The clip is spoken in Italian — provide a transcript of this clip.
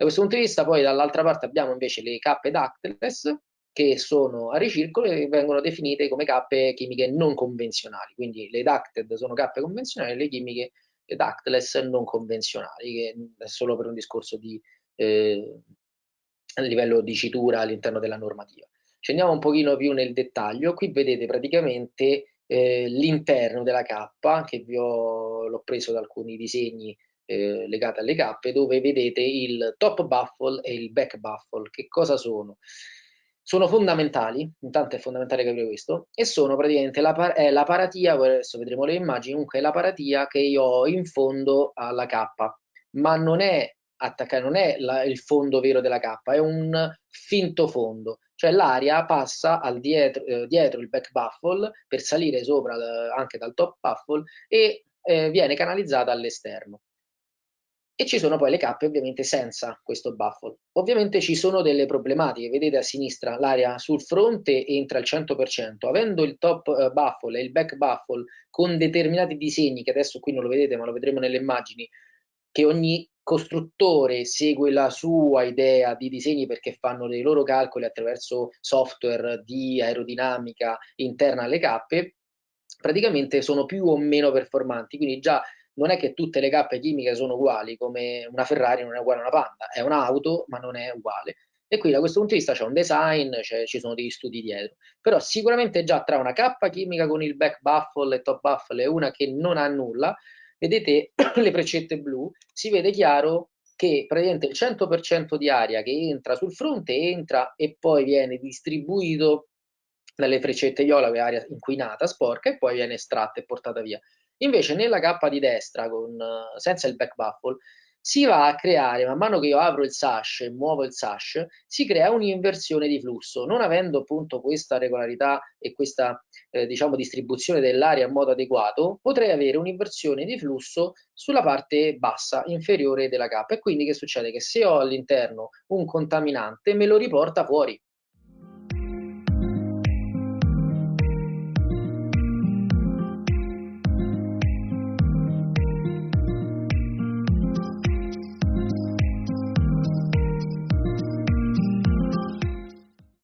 Da questo punto di vista poi dall'altra parte abbiamo invece le cappe ductless che sono a ricircolo e vengono definite come cappe chimiche non convenzionali, quindi le ducted sono cappe convenzionali, le chimiche le ductless non convenzionali, che è solo per un discorso di eh, livello di citura all'interno della normativa. Scendiamo un pochino più nel dettaglio, qui vedete praticamente eh, l'interno della cappa, che vi ho, l'ho preso da alcuni disegni eh, legati alle cappe, dove vedete il top baffle e il back baffle. Che cosa sono? Sono fondamentali, intanto è fondamentale capire questo, e sono praticamente la, è la paratia, adesso vedremo le immagini, comunque è la paratia che io ho in fondo alla cappa, ma non è attaccare, non è la, il fondo vero della cappa, è un finto fondo, cioè l'aria passa dietro, eh, dietro il back baffle per salire sopra eh, anche dal top baffle e eh, viene canalizzata all'esterno. E ci sono poi le cappe ovviamente senza questo baffle. Ovviamente ci sono delle problematiche, vedete a sinistra l'aria sul fronte entra al 100%, avendo il top uh, baffle e il back baffle con determinati disegni, che adesso qui non lo vedete ma lo vedremo nelle immagini, che ogni costruttore segue la sua idea di disegni perché fanno dei loro calcoli attraverso software di aerodinamica interna alle cappe, praticamente sono più o meno performanti, quindi già non è che tutte le cappe chimiche sono uguali, come una Ferrari non è uguale a una Panda, è un'auto ma non è uguale. E qui da questo punto di vista c'è un design, ci sono degli studi dietro. Però sicuramente già tra una cappa chimica con il back baffle e top baffle e una che non ha nulla, vedete le freccette blu, si vede chiaro che praticamente il 100% di aria che entra sul fronte entra e poi viene distribuito dalle freccette viola, che è aria inquinata, sporca, e poi viene estratta e portata via. Invece nella cappa di destra, con, senza il back baffle, si va a creare, man mano che io apro il sash e muovo il sash, si crea un'inversione di flusso. Non avendo appunto questa regolarità e questa eh, diciamo distribuzione dell'aria in modo adeguato, potrei avere un'inversione di flusso sulla parte bassa, inferiore della cappa. E quindi che succede? Che se ho all'interno un contaminante, me lo riporta fuori.